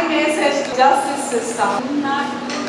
My message, justice system, not.